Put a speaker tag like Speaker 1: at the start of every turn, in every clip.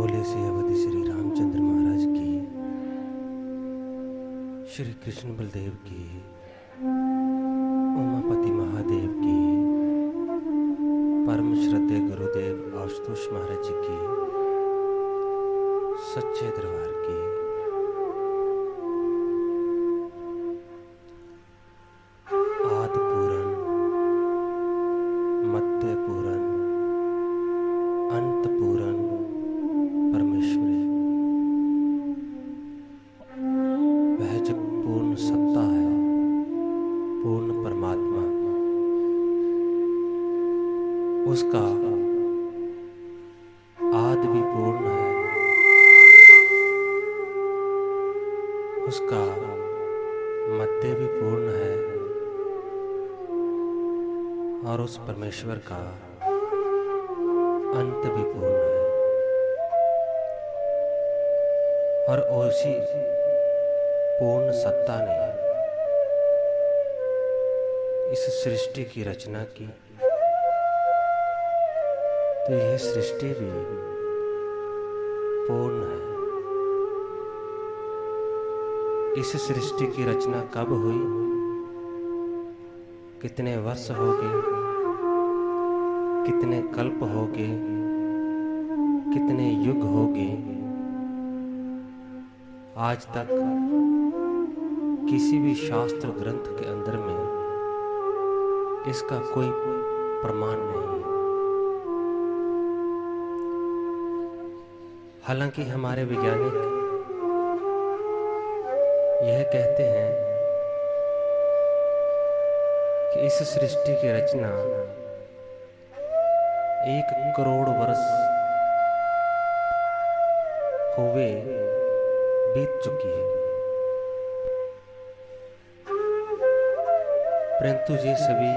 Speaker 1: बोले से अवधि श्री रामचंद्र महाराज की, श्री कृष्ण बलदेव की, उमापति महादेव की, परम श्रद्धे गुरुदेव आशुतोष महाराज जी की, सच्चे दरबार की। उसका आद भी पूर्ण है। उसका मध्य भी पूर्ण है। और उस परमेश्वर का अंत भी पूर्ण है। और उसी पूर्ण सत्ता ने इस सृष्टि की रचना की। तो यह सृष्टि भी पूर्ण है। इस सृष्टि की रचना कब हुई? कितने वर्ष हो गए? कितने कल्प हो गए? कितने युग हो गए? आज तक किसी भी शास्त्र ग्रंथ के अंदर में इसका कोई प्रमाण नहीं है। हालाँकि हमारे वैज्ञानिक यह कहते हैं कि इस सृष्टि की रचना एक करोड़ वर्ष हुए बीत चुकी है। परंतु ये सभी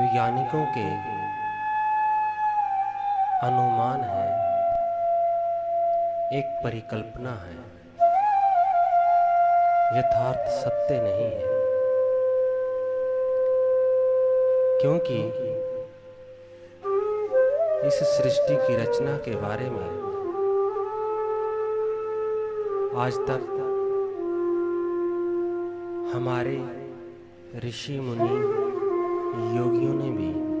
Speaker 1: वैज्ञानिकों के अनुमान है। एक परिकल्पना है। यथार्थ सत्य नहीं है। क्योंकि इस सृष्टि की रचना के बारे में आज तक हमारे ऋषि मुनि योगियों ने भी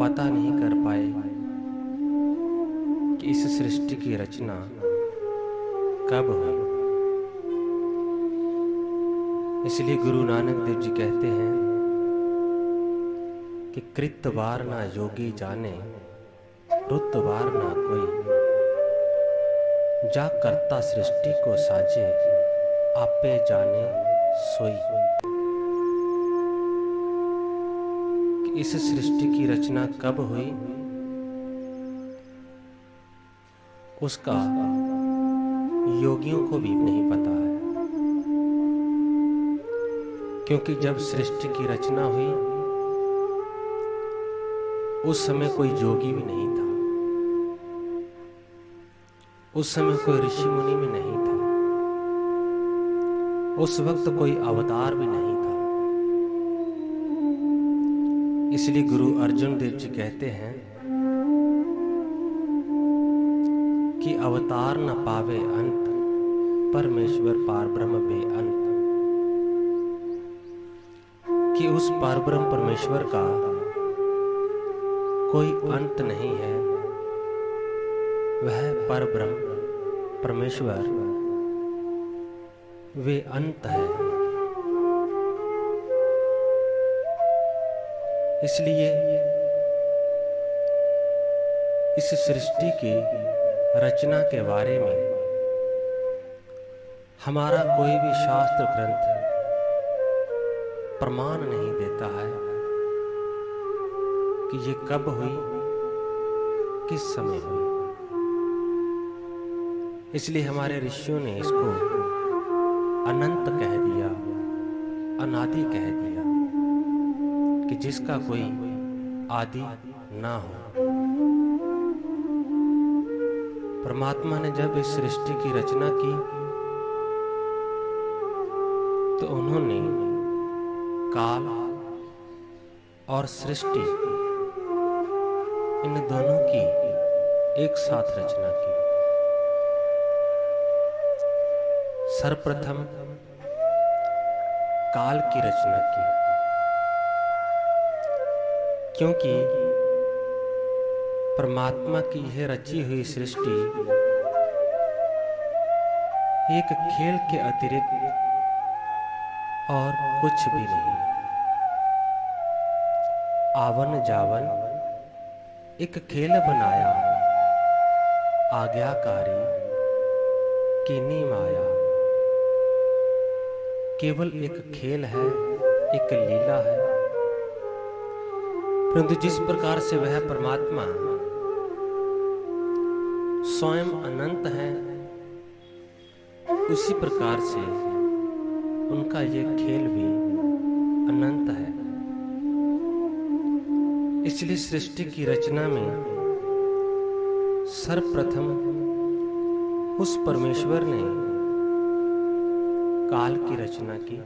Speaker 1: पता नहीं कर पाए कि इस सृष्टि की रचना कब हुई। इसलिए गुरु नानक देव जी कहते हैं कि कृत बार ना योगी जाने, रुत बार ना कोई। जा करता सृष्टि को साजे, आपे जाने सोई। इस सृष्टि की रचना कब हुई? उसका योगियों को भी नहीं पता है। क्योंकि जब सृष्टि की रचना हुई, उस समय कोई योगी भी नहीं था। उस समय कोई ऋषि मुनि भी नहीं था। उस वक्त कोई अवतार भी नहीं इसलिए गुरु अर्जुन देव जी कहते हैं कि अवतार न पावे अंत, परमेश्वर पार ब्रह्म बे अंत। कि उस पार ब्रह्म परमेश्वर का कोई अंत नहीं है, वह पर ब्रह्म परमेश्वर, वे अंत है। इसलिए इस सृष्टि की रचना के बारे में हमारा कोई भी शास्त्र ग्रंथ प्रमाण नहीं देता है कि ये कब हुई, किस समय हुई। इसलिए हमारे ऋषियों ने इसको अनंत कह दिया, अनादि कह दिया। कि जिसका कोई आदि ना हो। परमात्मा ने जब इस सृष्टि की रचना की तो उन्होंने काल और सृष्टि इन दोनों की एक साथ रचना की। सर्वप्रथम काल की रचना की। क्योंकि परमात्मा की यह रची हुई सृष्टि एक खेल के अतिरिक्त और कुछ भी नहीं। आवन जावन एक खेल बनाया, आज्ञाकारी कीनी माया। केवल एक खेल है, एक लीला है परंतु जिस प्रकार से वह परमात्मा स्वयं अनंत है, उसी प्रकार से उनका यह खेल भी अनंत है। इसलिए सृष्टि की रचना में सर्वप्रथम उस परमेश्वर ने काल की रचना की।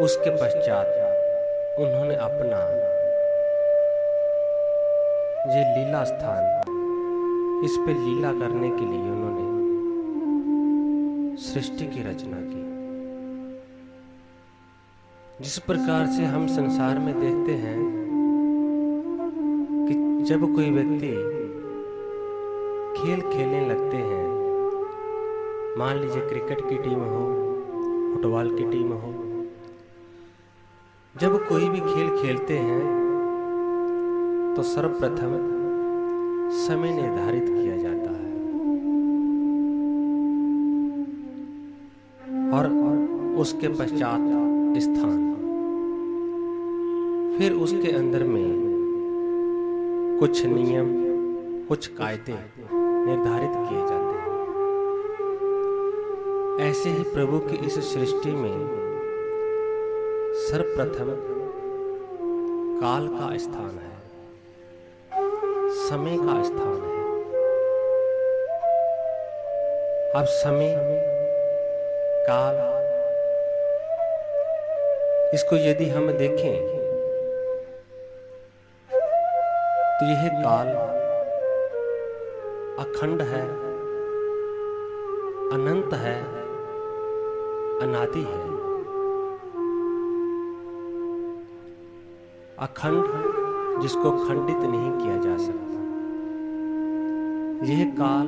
Speaker 1: उसके पश्चात उन्होंने अपना ये लीला स्थान इस पे लीला करने के लिए उन्होंने सृष्टि की रचना की। जिस प्रकार से हम संसार में देखते हैं कि जब कोई व्यक्ति खेल खेलने लगते हैं, मान लीजिए क्रिकेट की टीम हो, फुटबॉल की टीम हो जब कोई भी खेल खेलते हैं तो सर्वप्रथम समय निर्धारित किया जाता है। और उसके पश्चात स्थान। फिर उसके अंदर में कुछ नियम, कुछ कायदे निर्धारित किए जाते हैं। ऐसे ही प्रभु की इस सृष्टि में सर्वप्रथम काल का स्थान है। समय का स्थान है। अब समय, काल, इसको यदि हम देखें तो यह काल अखंड है, अनंत है, अनादि है। अखंड जिसको खंडित नहीं किया जा सकता। यह काल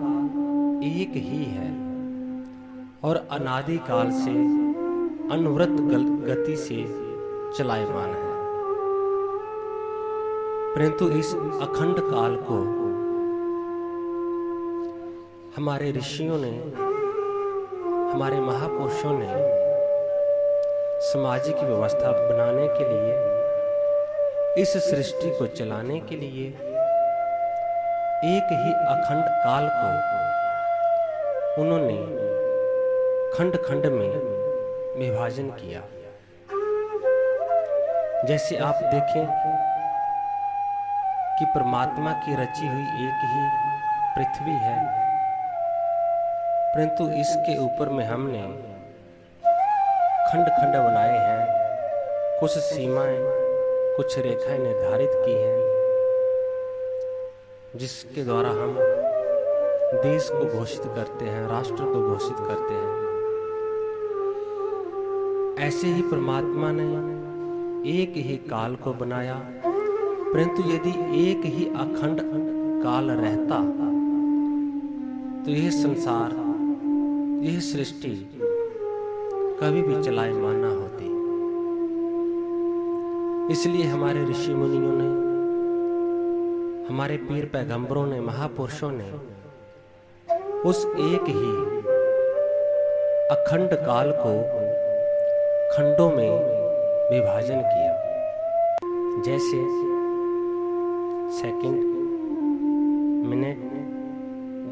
Speaker 1: एक ही है और अनादि काल से, अनवरत गति से चलायमान है। परंतु इस अखंड काल को हमारे ऋषियों ने, हमारे महापुरुषों ने सामाजिक व्यवस्था बनाने के लिए इस सृष्टि को चलाने के लिए एक ही अखंड काल को उन्होंने खंड खंड में विभाजन किया। जैसे आप देखें कि परमात्मा की रची हुई एक ही पृथ्वी है, परंतु इसके ऊपर में हमने खंड खंड बनाए हैं, कुछ सीमाएँ कुछ रेखाएँ निर्धारित की हैं, जिसके द्वारा हम देश को घोषित करते हैं, राष्ट्र को घोषित करते हैं। ऐसे ही परमात्मा ने एक ही काल को बनाया, परंतु यदि एक ही अखंड काल रहता तो यह संसार, यह सृष्टि कभी भी चलायमान ना होती इसलिए हमारे ऋषि मुनियों ने, हमारे पीर पैगंबरों ने, महापुरुषों ने, उस एक ही अखंड काल को खंडों में विभाजन किया। जैसे सेकंड मिनट,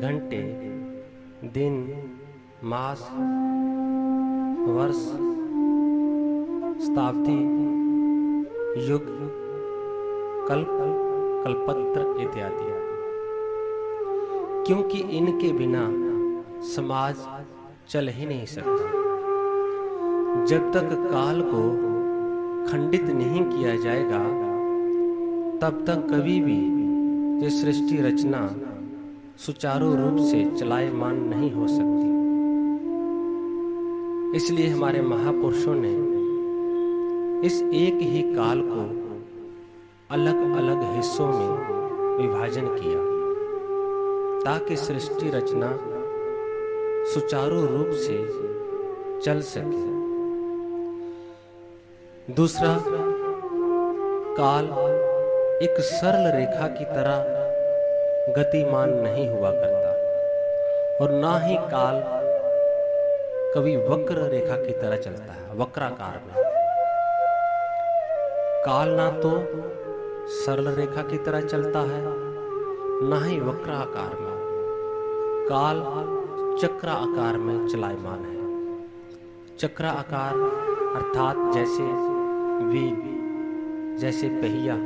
Speaker 1: घंटे, दिन, मास, वर्ष, शताब्दी युग, कल्प, कल्पत्र इत्यादि क्योंकि इनके बिना समाज चल ही नहीं सकता। जब तक काल को खंडित नहीं किया जाएगा, तब तक कभी भी ये सृष्टि रचना सुचारू रूप से चलायमान नहीं हो सकती। इसलिए हमारे महापुरुषों ने इस एक ही काल को अलग अलग हिस्सों में विभाजन किया, ताकि सृष्टि रचना सुचारू रूप से चल सके। दूसरा काल एक सरल रेखा की तरह गतिमान नहीं हुआ करता, और ना ही काल कभी वक्र रेखा की तरह चलता है, वक्राकार में। काल ना तो सरल रेखा की तरह चलता है, ना ही वक्र आकार में। काल चक्र आकार में चलायमान है। चक्र आकार अर्थात जैसे वील जैसे पहिया।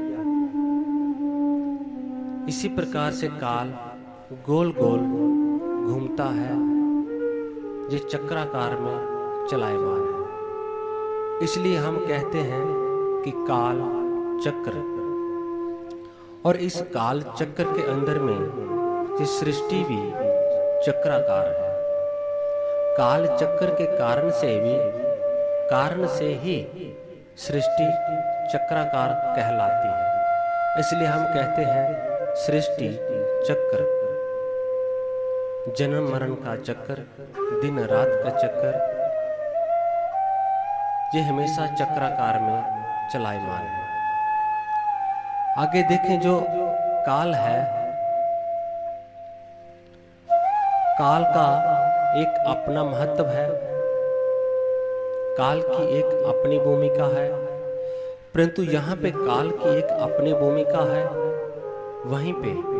Speaker 1: इसी प्रकार से काल गोल गोल घूमता है, ये चक्राकार में चलायमान है। इसलिए हम कहते हैं कि काल चक्र। और इस काल चक्र के अंदर में सृष्टि भी चक्राकार है, काल चक्र के कारण से भी, कारण से ही सृष्टि चक्राकार कहलाती है। इसलिए हम कहते हैं सृष्टि चक्र। जन्म मरण का चक्कर दिन रात का चक्कर ये हमेशा चक्राकार में चलायमान है आगे देखें जो काल है। काल का एक अपना महत्व है। काल की एक अपनी भूमिका है। परंतु यहाँ पे काल की एक अपनी भूमिका है। वहीं पे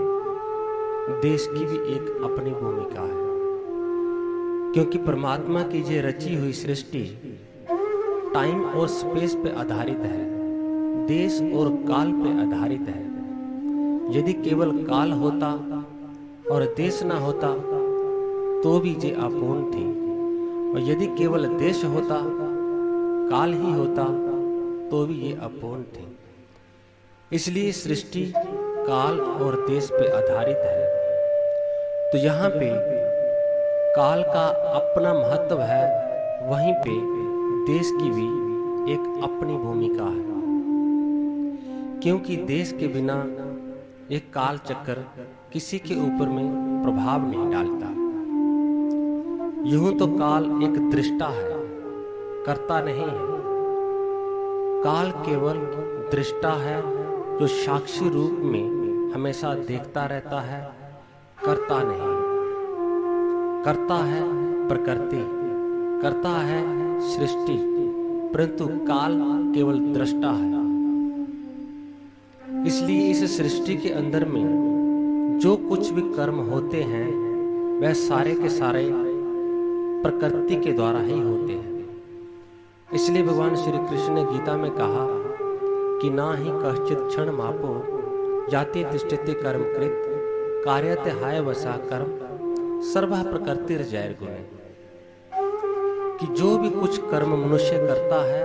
Speaker 1: देश की भी एक अपनी भूमिका है। क्योंकि परमात्मा की ये रची हुई सृष्टि टाइम और स्पेस पे आधारित है, देश और काल पे आधारित है। यदि केवल काल होता और देश ना होता तो भी ये अपूर्ण थी। और यदि केवल देश होता, काल ही होता तो भी ये अपूर्ण थी। इसलिए सृष्टि, काल और देश पे आधारित है। तो यहाँ पे काल का अपना महत्व है, वहीं पे देश की भी एक अपनी भूमिका है। क्योंकि देश के बिना एक काल चक्कर किसी के ऊपर में प्रभाव नहीं डालता। यूँ तो काल एक दृष्टा है, करता नहीं है। काल केवल दृष्टा है जो साक्षी रूप में हमेशा देखता रहता है, करता नहीं। करता है प्रकृति, करता है सृष्टि, परंतु काल केवल दृष्टा है। इसलिए इस सृष्टि के अंदर में जो कुछ भी कर्म होते हैं, वह सारे के सारे प्रकृति के द्वारा ही होते हैं। इसलिए भगवान श्री कृष्ण ने गीता में कहा कि ना ही कश्चित क्षण मापो, जाति तिष्ठते कर्म कृत कार्यते हाय वसा कर्म, सर्व प्रकृति जैर गुण। कि जो भी कुछ कर्म मनुष्य करता है,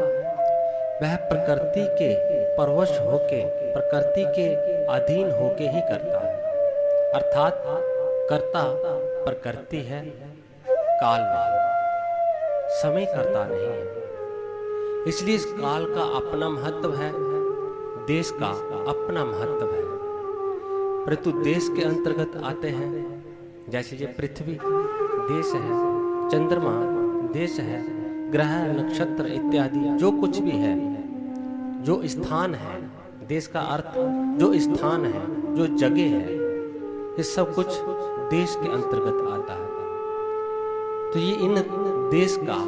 Speaker 1: वह प्रकृति के परवश होके, प्रकृति के अधीन होके ही करता है। अर्थात कर्ता प्रकृति है काल समय करता नहीं है। इसलिए इस काल का अपना महत्व है, देश का अपना महत्व है। परंतु देश के अंतर्गत आते हैं, जैसे ये पृथ्वी, देश है, चंद्रमा देश है, ग्रह, नक्षत्र इत्यादि, जो कुछ भी है, जो स्थान है, देश का अर्थ, जो स्थान है, जो जगह है, ये सब कुछ देश के अंतर्गत आता है। तो ये इन देश का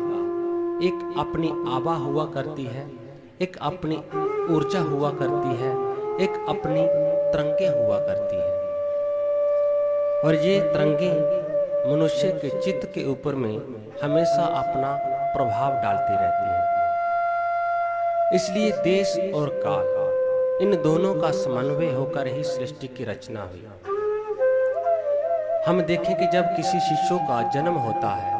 Speaker 1: एक अपनी आभा हुआ करती है, एक अपनी ऊर्जा हुआ करती है, एक अपनी तरंगे हुआ करती है। और ये तरंगे मनुष्य के चित्त के ऊपर में हमेशा अपना प्रभाव डालती रहती है। इसलिए देश और काल, इन दोनों का समन्वय होकर ही सृष्टि की रचना हुई। हम देखें कि जब किसी शिशु का जन्म होता है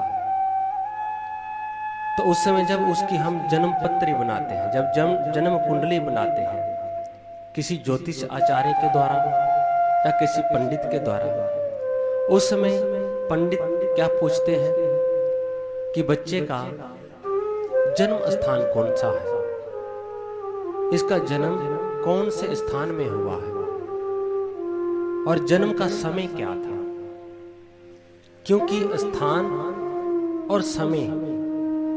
Speaker 1: तो उस समय जब उसकी हम जन्म पत्री बनाते हैं, जब जन्म जन्म कुंडली बनाते हैं, किसी ज्योतिष आचार्य के द्वारा या किसी पंडित के द्वारा, उस समय पंडित क्या पूछते हैं कि बच्चे का जन्म स्थान कौन सा है? इसका जन्म कौन से स्थान में हुआ है? और जन्म का समय क्या था? क्योंकि स्थान और समय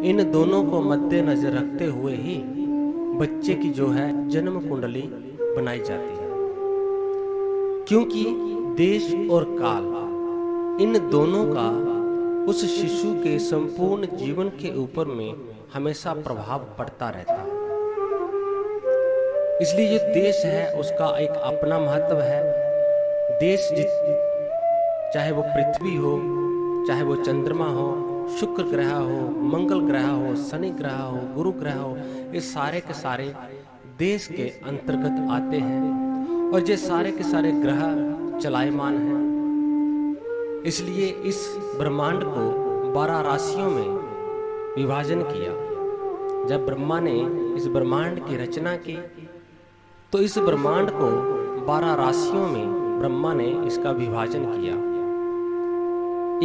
Speaker 1: इन दोनों को मद्देनजर रखते हुए ही बच्चे की जो है जन्म कुंडली बनाई जाती है। क्योंकि देश और काल इन दोनों का उस शिशु के संपूर्ण जीवन के ऊपर में हमेशा प्रभाव पड़ता रहता है। इसलिए ये देश है, उसका एक अपना महत्व है। देश चाहे वो पृथ्वी हो, चाहे वो चंद्रमा हो, शुक्र ग्रह हो, मंगल ग्रह हो, शनि ग्रह हो, गुरु ग्रह हो, ये सारे के सारे देश के अंतर्गत आते हैं। और ये सारे के सारे ग्रह चलायमान हैं। इसलिए इस ब्रह्मांड को बारह राशियों में विभाजन किया। जब ब्रह्मा ने इस ब्रह्मांड की रचना की तो इस ब्रह्मांड को बारह राशियों में ब्रह्मा ने इसका विभाजन किया।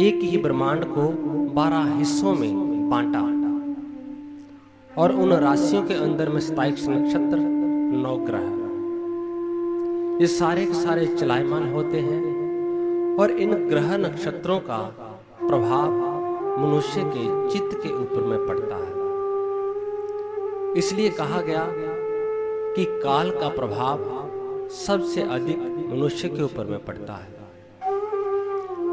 Speaker 1: एक ही ब्रह्मांड को बारह हिस्सों में बांटा और उन राशियों के अंदर में सताइस नक्षत्र, नौ ग्रह। ये सारे के सारे चलायमान होते हैं। और इन ग्रह नक्षत्रों का प्रभाव मनुष्य के चित्त के ऊपर में पड़ता है। इसलिए कहा गया कि काल का प्रभाव सबसे अधिक मनुष्य के ऊपर में पड़ता है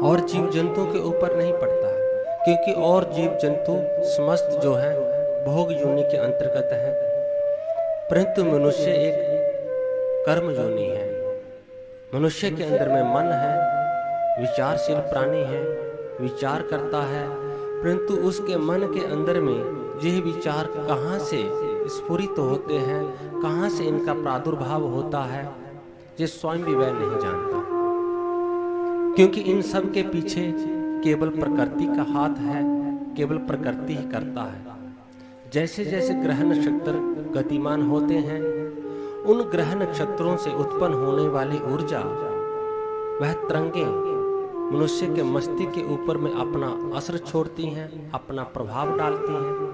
Speaker 1: और जीव जंतुओं के ऊपर नहीं पड़ता है, क्योंकि और जीव जंतु समस्त जो है, भोग योनि के अंतर्गत है। परंतु मनुष्य एक कर्म योनि है। मनुष्य के अंदर में मन है विचारशील प्राणी है, विचार करता है, परंतु उसके मन के अंदर में यह विचार कहाँ से स्फुरित तो होते हैं, कहाँ से इनका प्रादुर्भाव होता है ये स्वयं भी वह नहीं जानता। क्योंकि इन सब के पीछे केवल प्रकृति का हाथ है, केवल प्रकृति ही करता है। जैसे जैसे ग्रह नक्षत्र गतिमान होते हैं, उन ग्रह नक्षत्रों से उत्पन्न होने वाली ऊर्जा, वह तरंगे मनुष्य के मस्तिष्क के ऊपर में अपना असर छोड़ती हैं, अपना प्रभाव डालती हैं।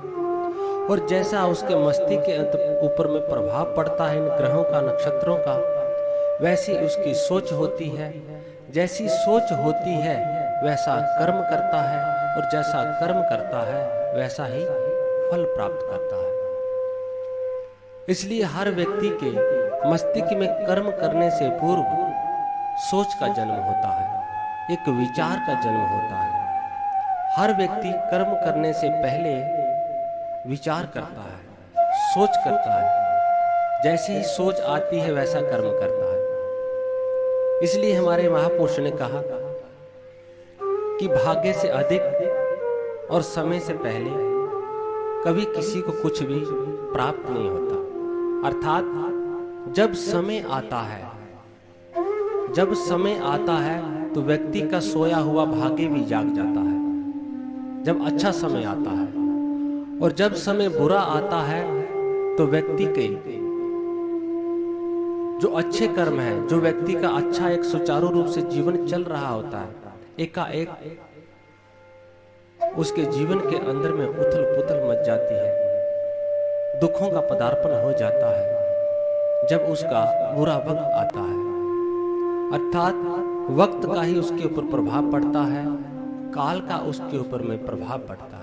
Speaker 1: और जैसा उसके मस्तिष्क के ऊपर में प्रभाव पड़ता है इन ग्रहों का, नक्षत्रों का, वैसी उसकी सोच होती है। जैसी सोच होती है, वैसा कर्म करता है और जैसा कर्म करता है, वैसा ही फल प्राप्त करता है। इसलिए हर व्यक्ति के मस्तिष्क में कर्म करने से पूर्व सोच का जन्म होता है। एक विचार का जन्म होता है। हर व्यक्ति कर्म करने से पहले विचार करता है, सोच करता है। जैसे ही सोच आती है, वैसा कर्म करता है। इसलिए हमारे महापुरुष ने कहा कि भाग्य से अधिक और समय से पहले कभी किसी को कुछ भी प्राप्त नहीं होता। अर्थात, जब समय आता है, जब समय आता है तो व्यक्ति का सोया हुआ भाग्य भी जाग जाता है। जब अच्छा समय आता है और जब समय बुरा आता है तो व्यक्ति के जो अच्छे कर्म है, जो व्यक्ति का अच्छा एक सुचारू रूप से जीवन चल रहा होता है, एकाएक उसके जीवन के अंदर में उथल पुथल मच जाती है। दुखों का पदार्पण हो जाता है जब उसका बुरा वक्त आता है। अर्थात वक्त का ही उसके ऊपर प्रभाव पड़ता है, काल का उसके ऊपर में प्रभाव पड़ता है।